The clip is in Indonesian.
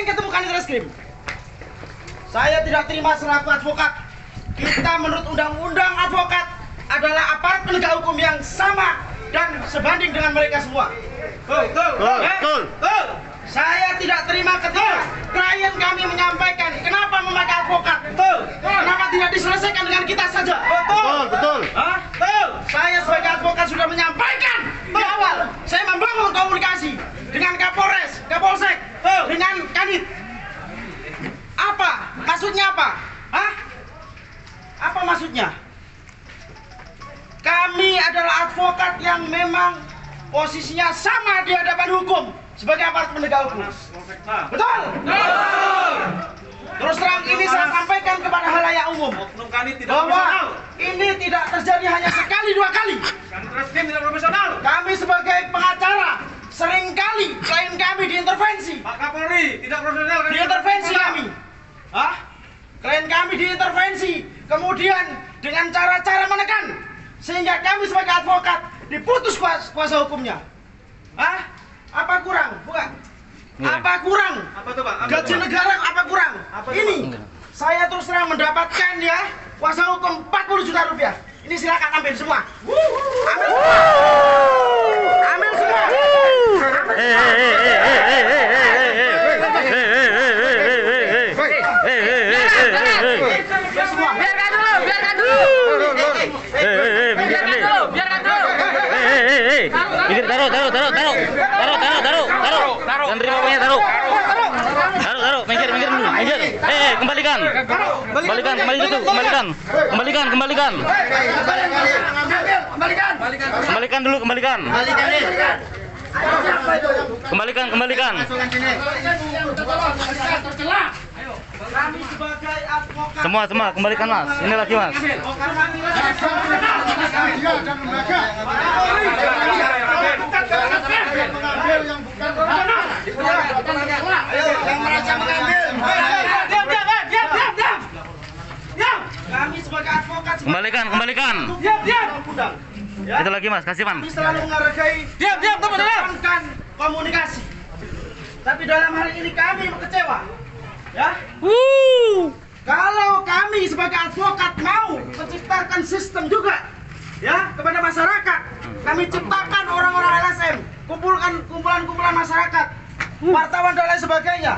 sering ketemu kanit reskrim. Saya tidak terima selaku advokat. Kita menurut undang-undang advokat adalah aparat penegak hukum yang sama dan sebanding dengan mereka semua. Betul, Betul, betul. Betul. Saya tidak terima ketika klien kami menyampaikan kenapa memakai advokat. Betul. Kenapa tidak diselesaikan dengan kita saja? Betul, betul. Hah? Betul. Saya sebagai advokat sudah menyampaikan di awal. Saya membangun komunikasi advokat yang memang posisinya sama di hadapan hukum sebagai aparat penegak hukum. Betul? Terus terang ini saya sampaikan kepada halayak umum bahwa ini tidak terjadi hanya sekali dua kali. Kami sebagai pengacara sering kali klien kami diintervensi. Pak Kapolri tidak profesional. Diintervensi kami. Hah? Klien kami diintervensi. Kemudian dengan cara-cara menekan sehingga kami sebagai advokat diputus kuasa, kuasa hukumnya. Hah? Apa kurang? Bukan. Apa kurang? Apa tuh Pak? Apa Gaji negara apa kurang? Apa Ini saya terus terang mendapatkan ya kuasa hukum 40 juta rupiah. Ini silakan ambil semua. Ambil semua. Eh. Minggir, taruh, taruh, taruh, taruh. Taruh, taruh, taruh, taruh. Jangan terima uangnya, taruh. Taruh, taruh, minggir, minggir dulu, minggir. Eh, eh, kembalikan. Kembalikan, kembali itu, kembalikan. Kembalikan, kembalikan. Kembalikan dulu, kembalikan. Kembalikan, kembalikan. Advokat Semua, semua, kembalikan mas. Ini lagi mas. Diam, diam, eh, diam, diam, diam. Diam. Kami sebagai advokat Kembalikan, kembalikan. Diam, diam. Ya. Itu lagi mas, kasih. Kami selalu menghargai Diam, diam, diam. mengedepankan komunikasi. Tapi dalam hal ini kami kecewa. Ya. Kalau kami sebagai advokat mau menciptakan sistem juga ya kepada masyarakat, kami ciptakan orang-orang LSM, kumpulkan kumpulan-kumpulan masyarakat, wartawan dan lain sebagainya.